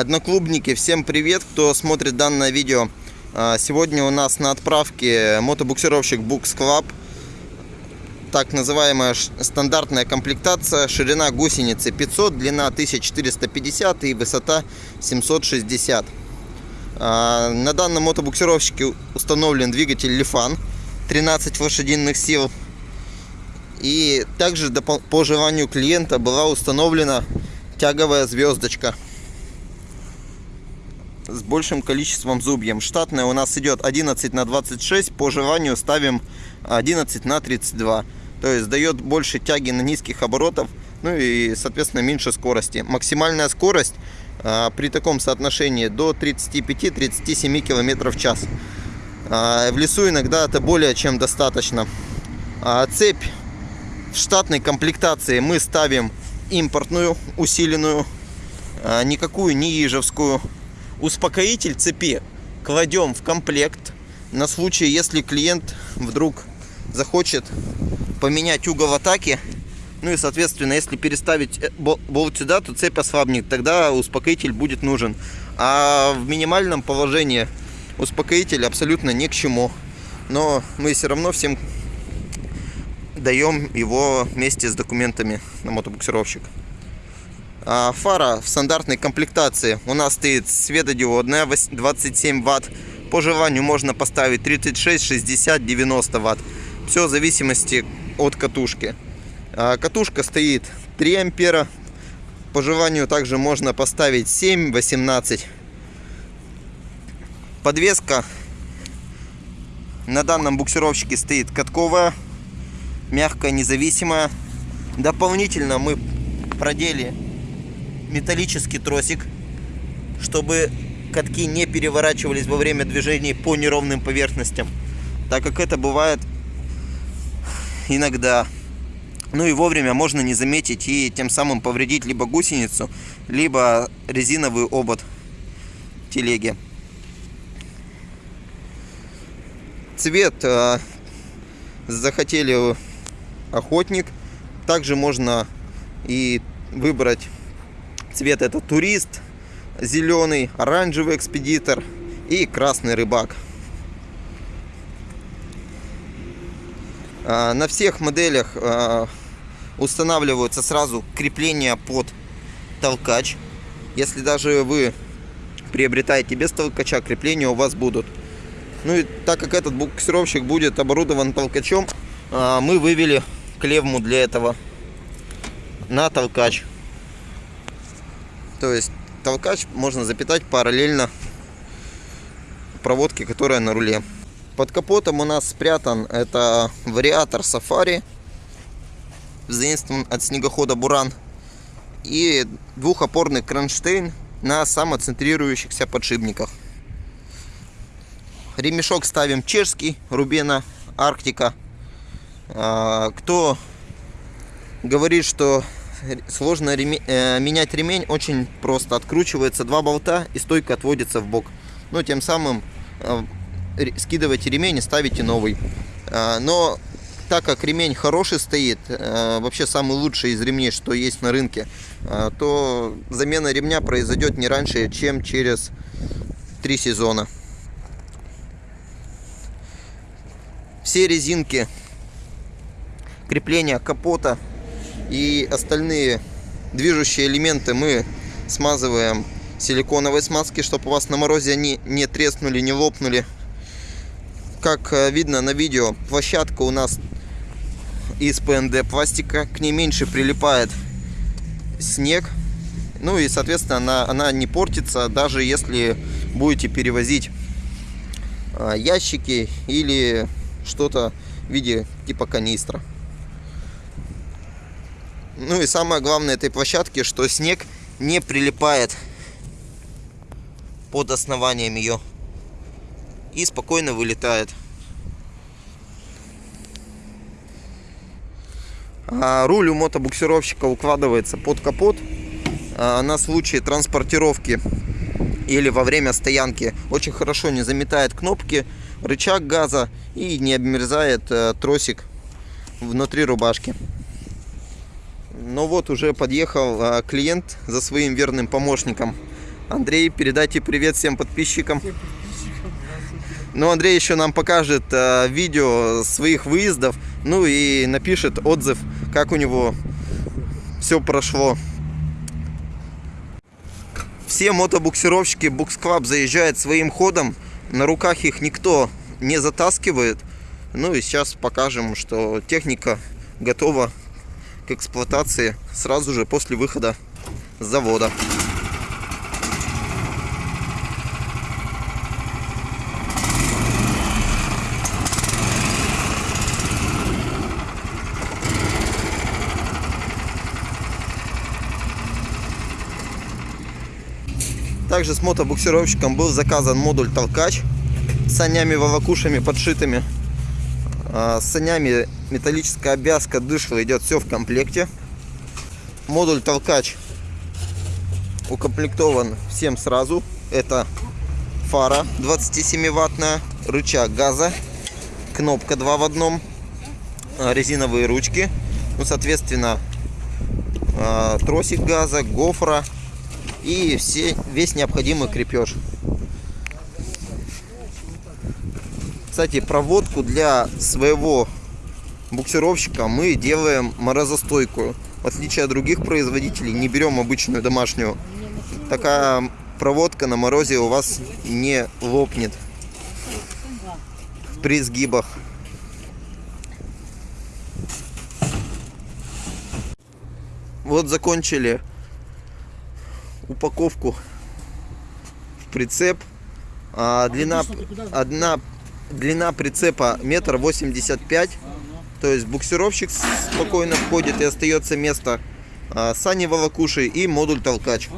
Одноклубники, всем привет, кто смотрит данное видео. А, Сегодня у нас на отправке мотобуксировщик Books Club. Так называемая стандартная комплектация. Ширина гусеницы 500, длина 1450 и высота 760. А, На данном мотобуксировщике установлен двигатель Lifan 13 лошадиных сил. И также по желанию клиента была установлена тяговая звездочка с большим количеством зубьев. Штатная у нас идет 11 на 26, по желанию ставим 11 на 32. То есть дает больше тяги на низких оборотов, ну и соответственно меньше скорости. Максимальная скорость а, при таком соотношении до 35-37 км в час. А, в лесу иногда это более чем достаточно. А, цепь в штатной комплектации мы ставим импортную, усиленную, а, никакую не ежевскую. Успокоитель цепи кладем в комплект на случай, если клиент вдруг захочет поменять угол атаки. Ну и, соответственно, если переставить э, бол- болт сюда, то цепь ослабнет, тогда успокоитель будет нужен. А в минимальном положении успокоитель абсолютно ни к чему. Но мы все равно всем даем его вместе с документами на мотобуксировщик. А, Фара в стандартной комплектации у нас стоит светодиодная вось- 27 ватт. По желанию можно поставить 36, 60, 90 ватт. Все в зависимости от катушки. А, Катушка стоит 3 ампера. По желанию также можно поставить 7, 18. Подвеска на данном буксировщике стоит катковая, мягкая, независимая. Дополнительно мы продели металлический тросик, чтобы катки не переворачивались во время движений по неровным поверхностям, так как это бывает иногда. Ну и вовремя можно не заметить и тем самым повредить либо гусеницу, либо резиновый обод телеги. Цвет э, захотели охотник. Также можно и выбрать цвет это турист, зеленый, оранжевый экспедитор и красный рыбак. А, На всех моделях а, устанавливаются сразу крепления под толкач. Если даже вы приобретаете без толкача, крепления у вас будут. Ну и так как этот буксировщик будет оборудован толкачом, а, мы вывели клевму для этого на толкач. То есть толкач можно запитать параллельно проводке, которая на руле. Под капотом у нас спрятан это вариатор Safari, заимствован от снегохода Буран, и двухопорный кронштейн на самоцентрирующихся подшипниках. Ремешок ставим чешский, Рубена, Арктика. А, Кто говорит, что сложно реме- э, менять ремень, очень просто. Откручивается два болта и стойка отводится в бок. Ну, тем самым э, скидываете ремень и ставите новый. А, Но так как ремень хороший стоит, э, вообще самый лучший из ремней, что есть на рынке, э, то замена ремня произойдет не раньше, чем через три сезона. Все резинки, крепления капота и остальные движущие элементы мы смазываем силиконовой смазки, чтобы у вас на морозе они не треснули, не лопнули. Как э, видно на видео, площадка у нас из ПНД пластика, к ней меньше прилипает снег. Ну и, соответственно, она, она не портится, даже если будете перевозить а, ящики или что-то в виде типа канистра. Ну и самое главное этой площадки, что снег не прилипает под основанием ее и спокойно вылетает. А руль у мотобуксировщика укладывается под капот а, на случай транспортировки или во время стоянки. Очень хорошо не заметает кнопки, рычаг газа и не обмерзает э, тросик внутри рубашки. Ну вот уже подъехал а, клиент за своим верным помощником. Андрей, передайте привет всем подписчикам. Ну, Андрей еще нам покажет э, видео своих выездов, ну и напишет отзыв, как у него все прошло. Все мотобуксировщики Букс Клаб заезжают своим ходом, на руках их никто не затаскивает. Ну и сейчас покажем, что техника готова эксплуатации сразу же после выхода с завода. Также с мотобуксировщиком был заказан модуль толкач с санями волокушами подшитыми. А, С санями металлическая обвязка дышла идет все в комплекте. Модуль толкач укомплектован всем сразу. Это фара 27 ваттная, рычаг газа, кнопка 2 в одном, а, резиновые ручки, ну, соответственно, а, тросик газа, гофра и все, весь необходимый крепеж. Кстати, проводку для своего буксировщика мы делаем морозостойкую. В отличие от других производителей, не берем обычную домашнюю. Такая проводка на морозе у вас не лопнет при сгибах. Вот закончили упаковку в прицеп. А, длина, одна, длина прицепа метр восемьдесят пять. То есть буксировщик спокойно входит и остается место. А, сани волокуши и модуль толкач.